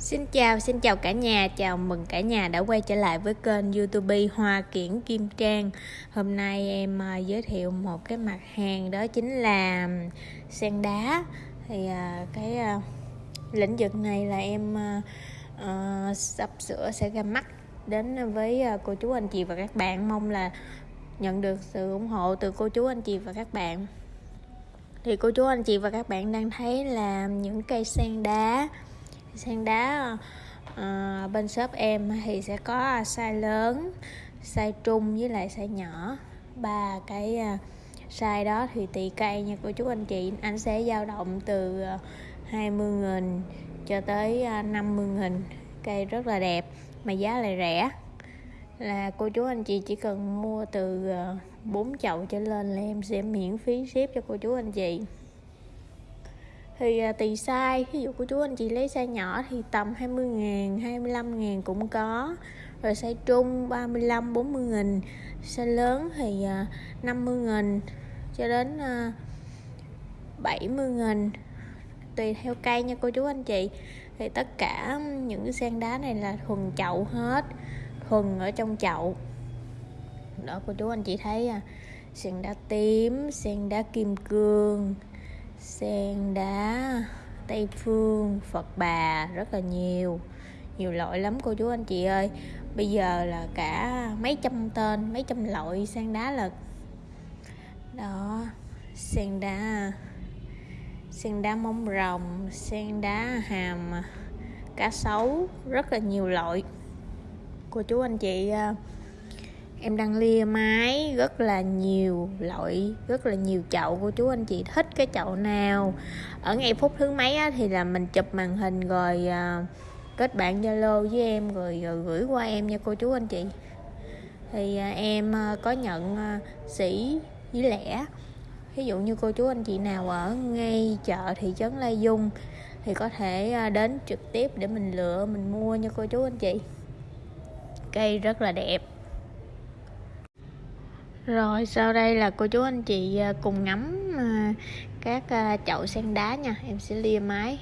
Xin chào, xin chào cả nhà, chào mừng cả nhà đã quay trở lại với kênh youtube Hoa Kiển Kim Trang. Hôm nay em à, giới thiệu một cái mặt hàng đó chính là sen đá. Thì à, cái à, lĩnh vực này là em sắp sửa sẽ ra mắt đến với cô chú anh chị và các bạn. Mong là nhận được sự ủng hộ từ cô chú anh chị và các bạn. Thì cô chú anh chị và các bạn đang thấy là những cây sen đá sang đá à, bên shop em thì sẽ có size lớn size trung với lại size nhỏ. Ba cái à, size đó thì tùy cây nha cô chú anh chị. Anh sẽ dao động từ ờ, 20 nghìn cho tới 50 nghìn. Cây rất là đẹp mà giá lại rẻ. Là cô chú anh chị chỉ cần mua từ 4 chậu trở lên là em sẽ miễn phí ship cho cô chú anh chị thì à, tùy size. Ví dụ của chú anh chị lấy size nhỏ thì tầm 20 ngàn 25 ngàn cũng có. Rồi size trung 35 40 nghìn. Size lớn thì à, 50 nghìn cho đến à, 70 nghìn. Tùy theo cây nha cô chú anh chị. Thì tất cả những cái sen đá này là thuần chậu hết. Thuần ở trong chậu. Đó, cô chú anh chị thấy à. Sen đá tím sen đá kim cương sen đá, tây phương, phật bà rất là nhiều. Nhiều loại lắm cô chú anh chị ơi. Bây giờ là cả mấy trăm tên, mấy trăm loại sen đá là đó, sen đá sen đá mông rồng, sen đá hàm, cá sấu, rất là nhiều loại cô chú anh chị à, em đang lia máy rất là nhiều loại rất là nhiều chậu. Cô chú anh chị thích cái chậu nào? Ở ngay phút thứ mấy á, thì là mình chụp màn hình rồi à, kết bạn zalo với em rồi, rồi gửi qua em nha cô chú anh chị. Thì à, em à, có nhận à, sĩ với lẻ. Ví dụ như cô chú anh chị nào ở ngay chợ thị trấn Lai Dung thì có thể à, đến trực tiếp để mình lựa mình mua nha cô chú anh chị. Cây rất là đẹp rồi, sau đây là cô chú anh chị à, cùng ngắm à, các à, chậu sen đá nha. Em sẽ lia máy